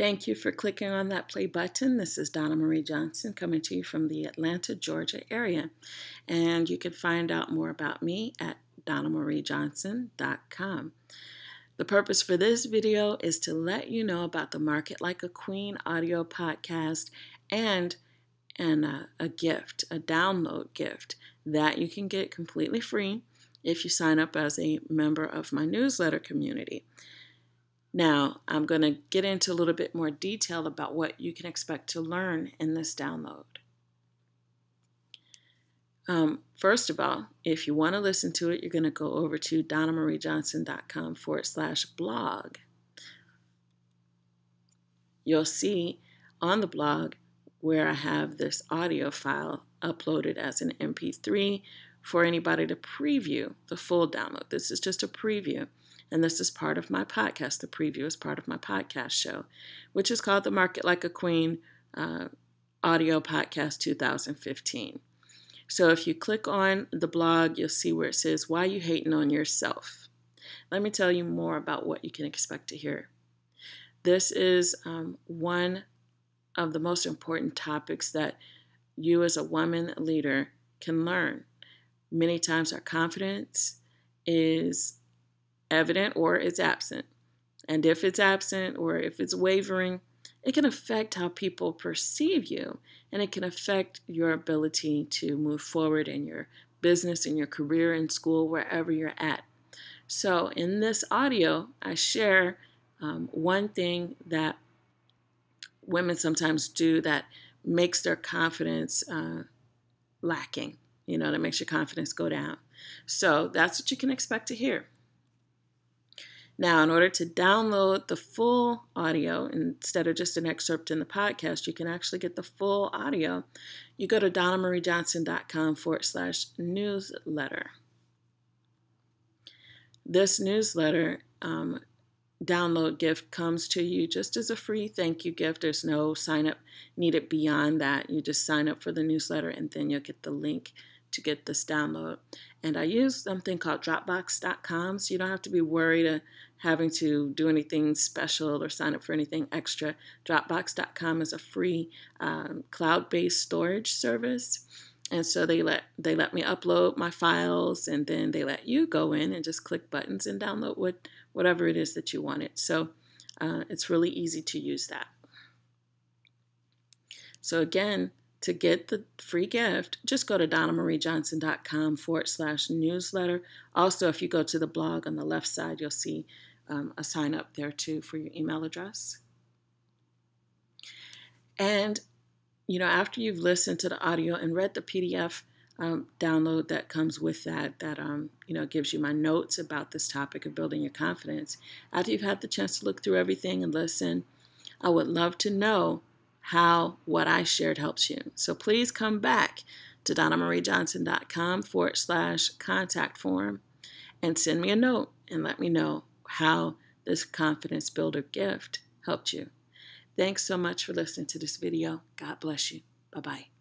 Thank you for clicking on that play button. This is Donna Marie Johnson coming to you from the Atlanta, Georgia area. And you can find out more about me at donnamariejohnson.com. The purpose for this video is to let you know about the Market Like a Queen audio podcast and and a, a gift, a download gift that you can get completely free if you sign up as a member of my newsletter community. Now, I'm going to get into a little bit more detail about what you can expect to learn in this download. Um, first of all, if you want to listen to it, you're going to go over to donnamariejohnson.com forward slash blog. You'll see on the blog where I have this audio file uploaded as an MP3 for anybody to preview the full download. This is just a preview, and this is part of my podcast. The preview is part of my podcast show, which is called the Market Like a Queen uh, Audio Podcast 2015. So if you click on the blog, you'll see where it says, Why You Hating on Yourself. Let me tell you more about what you can expect to hear. This is um, one of the most important topics that you as a woman leader can learn. Many times our confidence is evident or it's absent. And if it's absent or if it's wavering, it can affect how people perceive you and it can affect your ability to move forward in your business, in your career, in school, wherever you're at. So, in this audio, I share um, one thing that women sometimes do that makes their confidence uh, lacking, you know, that makes your confidence go down. So, that's what you can expect to hear. Now, in order to download the full audio instead of just an excerpt in the podcast, you can actually get the full audio. You go to donnamariejohnson.com forward slash newsletter. This newsletter um, download gift comes to you just as a free thank you gift. There's no sign up needed beyond that. You just sign up for the newsletter and then you'll get the link to get this download. And I use something called Dropbox.com, so you don't have to be worried of having to do anything special or sign up for anything extra. Dropbox.com is a free um, cloud-based storage service, and so they let they let me upload my files, and then they let you go in and just click buttons and download what whatever it is that you wanted. So uh, it's really easy to use that. So again, to get the free gift, just go to donnamariejohnson.com forward slash newsletter. Also, if you go to the blog on the left side, you'll see um, a sign up there too for your email address. And, you know, after you've listened to the audio and read the PDF um, download that comes with that, that, um, you know, gives you my notes about this topic of building your confidence, after you've had the chance to look through everything and listen, I would love to know how what I shared helps you. So please come back to donnamariejohnson.com forward slash contact form and send me a note and let me know how this confidence builder gift helped you. Thanks so much for listening to this video. God bless you. Bye bye.